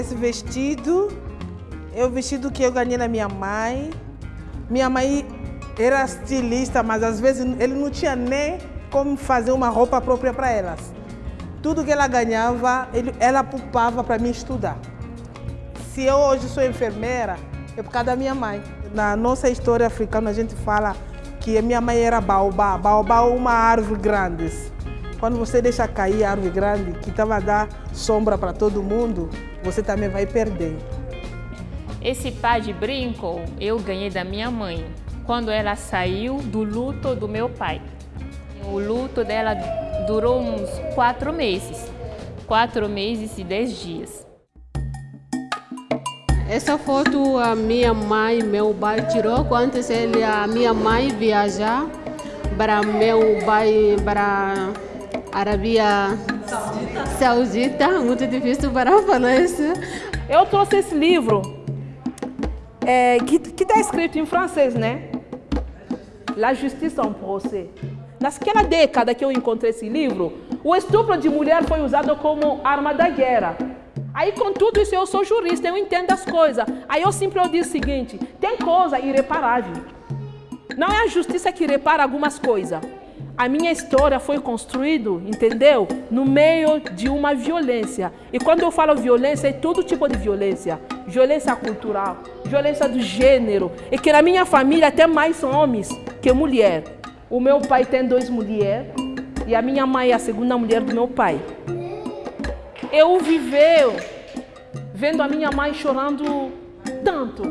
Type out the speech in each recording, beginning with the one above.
Esse vestido é o vestido que eu ganhei na minha mãe. Minha mãe era estilista, mas às vezes ele não tinha nem como fazer uma roupa própria para elas. Tudo que ela ganhava, ele, ela poupava para mim estudar. Se eu hoje sou enfermeira, é por causa da minha mãe. Na nossa história africana, a gente fala que a minha mãe era baobá. Baobá é uma árvore grande. Quando você deixa cair a árvore grande, que estava a dar sombra para todo mundo, você também vai perder. Esse par de brinco eu ganhei da minha mãe, quando ela saiu do luto do meu pai. O luto dela durou uns quatro meses, quatro meses e dez dias. Essa foto a minha mãe, meu pai tirou quando ele, a minha mãe viajar para meu pai para Arábia Saudita. Muito difícil para falar isso. Eu trouxe esse livro é, que está escrito em francês, né? La Justice en Procès. Naquela década que eu encontrei esse livro, o estupro de mulher foi usado como arma da guerra. Aí, com tudo isso, eu sou jurista, eu entendo as coisas. Aí eu sempre digo o seguinte, tem coisa irreparável. Não é a justiça que repara algumas coisas. A minha história foi construída, entendeu? No meio de uma violência. E quando eu falo violência, é todo tipo de violência. Violência cultural, violência do gênero. E que na minha família tem mais homens que mulher. O meu pai tem duas mulheres e a minha mãe é a segunda mulher do meu pai. Eu viveu vendo a minha mãe chorando tanto.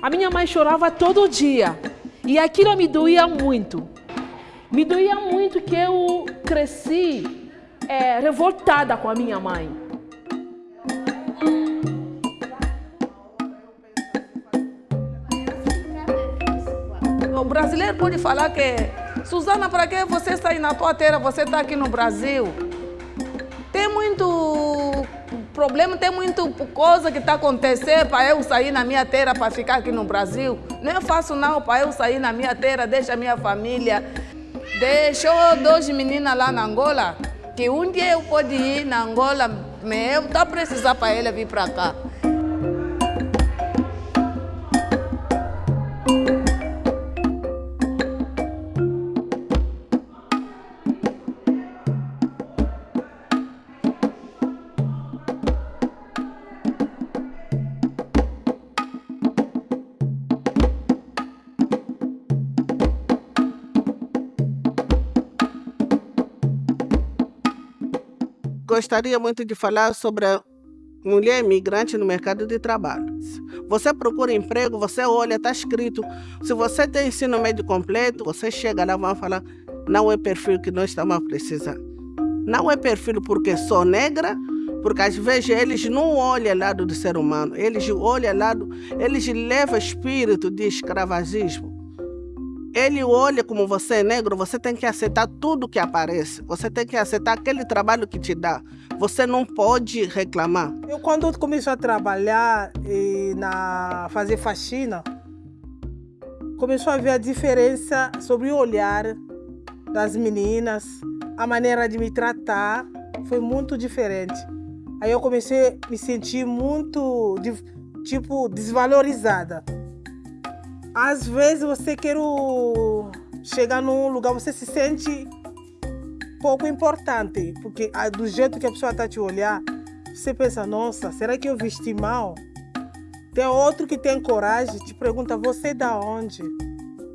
A minha mãe chorava todo dia e aquilo me doía muito. Me doía muito que eu cresci é, revoltada com a minha mãe. O brasileiro pode falar que Suzana, para que você está aí na tua terra, você está aqui no Brasil? Tem muito problema, tem muita coisa que está acontecendo para eu sair na minha terra para ficar aqui no Brasil. Não é fácil não para eu sair na minha terra, deixa a minha família, Deixou duas meninas lá na Angola, que um dia eu pode ir na Angola, mas eu estou precisando para ela vir para cá. Gostaria muito de falar sobre a mulher imigrante no mercado de trabalho. Você procura emprego, você olha, está escrito. Se você tem ensino médio completo, você chega lá e vai falar, não é perfil que nós estamos precisando. Não é perfil porque sou negra, porque às vezes eles não olham lado do ser humano, eles olham lado, eles levam espírito de escravagismo. Ele olha como você é negro, você tem que aceitar tudo que aparece. Você tem que aceitar aquele trabalho que te dá. Você não pode reclamar. Eu quando comecei a trabalhar e na fazer faxina, começou a ver a diferença sobre o olhar das meninas, a maneira de me tratar foi muito diferente. Aí eu comecei a me sentir muito, tipo, desvalorizada. Às vezes você quer chegar num lugar, você se sente pouco importante, porque ah, do jeito que a pessoa está te olhar, você pensa, nossa, será que eu vesti mal? Tem outro que tem coragem, te pergunta, você é da onde?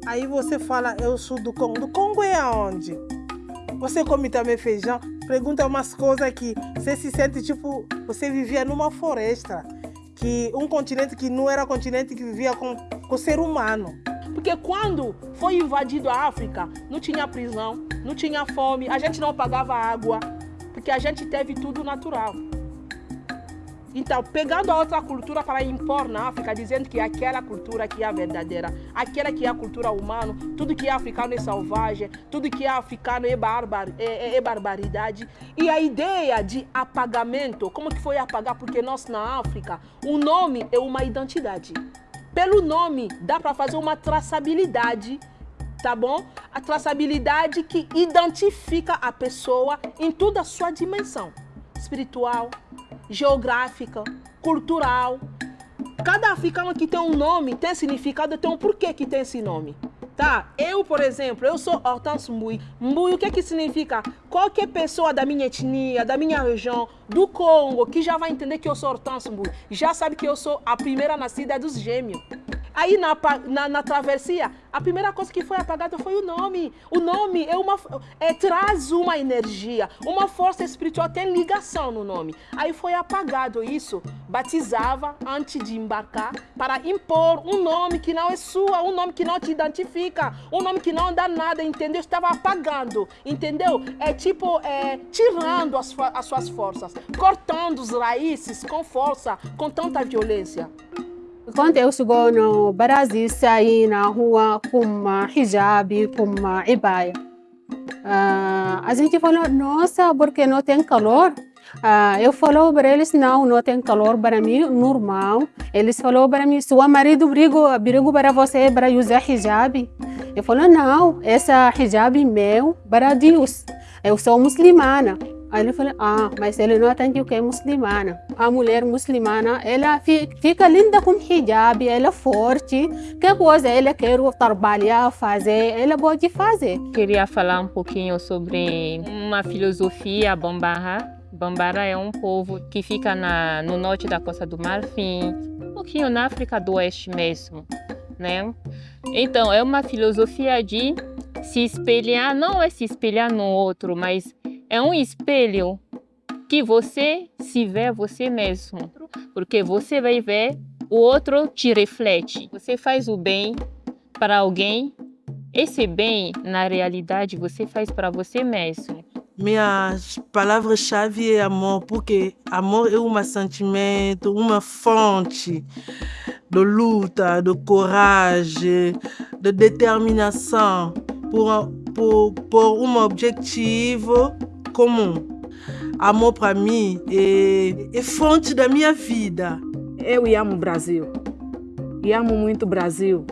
Aí você fala, eu sou do Congo. Do Congo é aonde? Você come também feijão? Pergunta umas coisas que você se sente tipo, você vivia numa floresta que um continente que não era continente que vivia com, com o ser humano. Porque quando foi invadido a África, não tinha prisão, não tinha fome, a gente não pagava água, porque a gente teve tudo natural. Então, pegando a outra cultura para impor na África, dizendo que aquela cultura que é verdadeira, aquela que é a cultura humana, tudo que é africano é selvagem, tudo que é africano é, barbar, é, é, é barbaridade. E a ideia de apagamento, como que foi apagar? Porque nós na África, o nome é uma identidade. Pelo nome, dá para fazer uma traçabilidade tá bom? A traçabilidade que identifica a pessoa em toda a sua dimensão espiritual, geográfica, cultural. Cada africano que tem um nome tem significado, tem um porquê que tem esse nome. Tá? Eu, por exemplo, eu sou Hortense Mbui. Mbui, o que que significa? Qualquer pessoa da minha etnia, da minha região, do Congo, que já vai entender que eu sou Hortense Mbui, já sabe que eu sou a primeira nascida dos gêmeos. Aí na, na, na, travessia, a primeira coisa que foi apagada foi o nome. O nome é uma, é, traz uma energia, uma força espiritual, tem ligação no nome. Aí foi apagado isso, batizava antes de embarcar para impor um nome que não é sua, um nome que não te identifica, um nome que não dá nada, entendeu? Estava apagando, entendeu? É tipo, é, tirando as, as suas forças, cortando os raízes com força, com tanta violência. Quando eu chegou no Brasil, saí na rua com hijab, com ibaia. Uh, a gente falou, nossa, porque não tem calor? Uh, eu falou para eles, não, não tem calor para mim, normal. Eles falou para mim, seu marido brigou, brigou para você para usar hijab. Eu falei, não, essa hijab meu para Deus. Eu sou muçulmana. Aí ele falou, ah, mas ele não tem que é muçulmana. A mulher muçulmana, ela fica linda com hijab, ela é forte. Que coisa ela quer trabalhar, fazer, ela pode fazer. Queria falar um pouquinho sobre uma filosofia bambara. Bambara é um povo que fica na, no norte da Costa do Marfim, um pouquinho na África do Oeste mesmo, né? Então, é uma filosofia de se espelhar, não é se espelhar no outro, mas é um espelho que você se vê você mesmo, porque você vai ver o outro te reflete. Você faz o bem para alguém, esse bem, na realidade, você faz para você mesmo. Minhas palavras-chave é amor, porque amor é um sentimento, uma fonte de luta, de coragem, de determinação por, por, por um objetivo comum. Amor para mim é, é fonte da minha vida. Eu amo o Brasil. E amo muito o Brasil.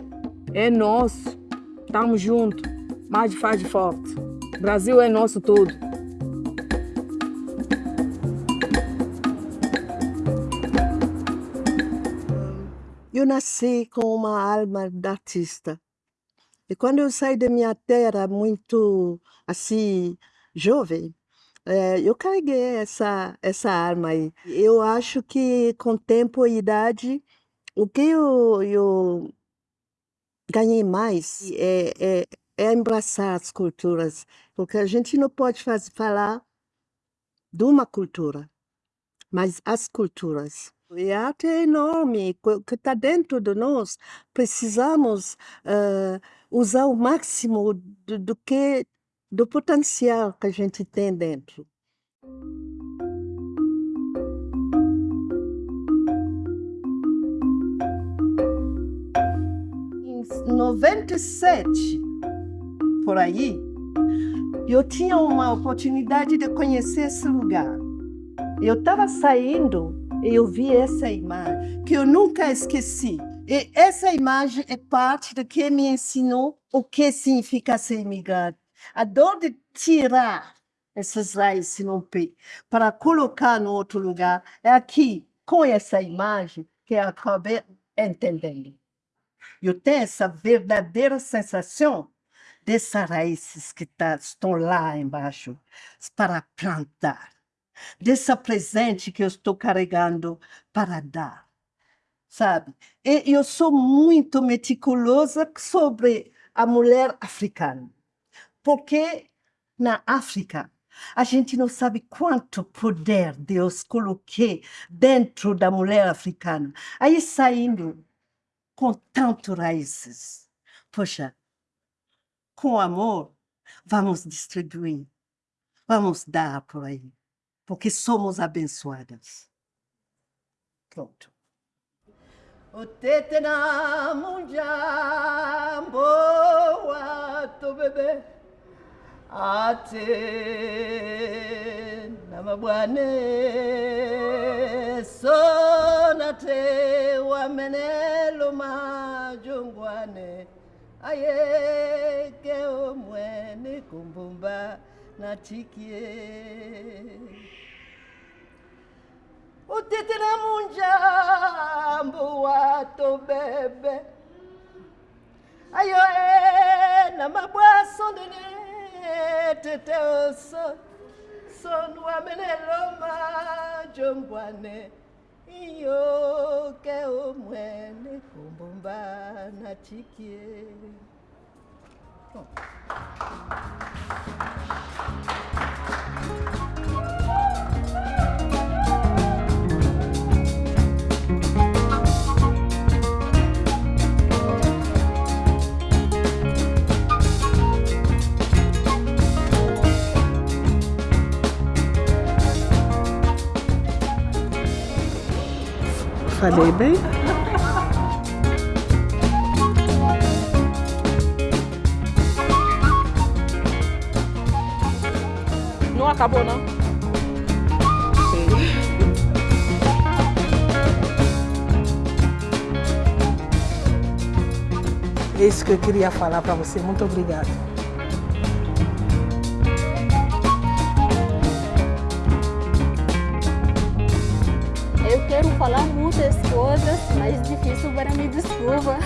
É nosso. Estamos juntos. Mais faz de forte. Brasil é nosso tudo. Eu nasci com uma alma de artista. E quando eu saí da minha terra muito assim jovem, é, eu carreguei essa, essa arma aí. Eu acho que com tempo e idade, o que eu, eu ganhei mais é, é, é abraçar as culturas, porque a gente não pode fazer, falar de uma cultura, mas as culturas. E a arte é enorme, que está dentro de nós. Precisamos uh, usar o máximo do, do que do potencial que a gente tem dentro. Em 97, por aí, eu tinha uma oportunidade de conhecer esse lugar. Eu estava saindo e eu vi essa imagem que eu nunca esqueci. E essa imagem é parte do que me ensinou o que significa ser imigrante a dor de tirar essas raízes no pé para colocar no outro lugar é aqui, com essa imagem, que eu acabei entendendo. Eu tenho essa verdadeira sensação dessas raízes que tá, estão lá embaixo para plantar, dessa presente que eu estou carregando para dar, sabe? E eu sou muito meticulosa sobre a mulher africana. Porque na África, a gente não sabe quanto poder Deus coloquei dentro da mulher africana. Aí saindo com tanto raízes. Poxa, com amor, vamos distribuir, vamos dar por aí, porque somos abençoadas. Pronto. O tete na munjambo, tu bebê. tena mabwane sonate wamenelo majungwane ayeke omwene kumbumba natikie. Utitile munjambu wato bebe ayo e na mabwa teteo so sonwa menelo ma jombwane iyo ke omwene kumbumba na chikie oh. Falei bem? Não acabou, não? É isso que eu queria falar para você. Muito obrigada. Eu quero falar mas difícil para me desculpa.